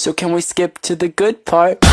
So can we skip to the good part?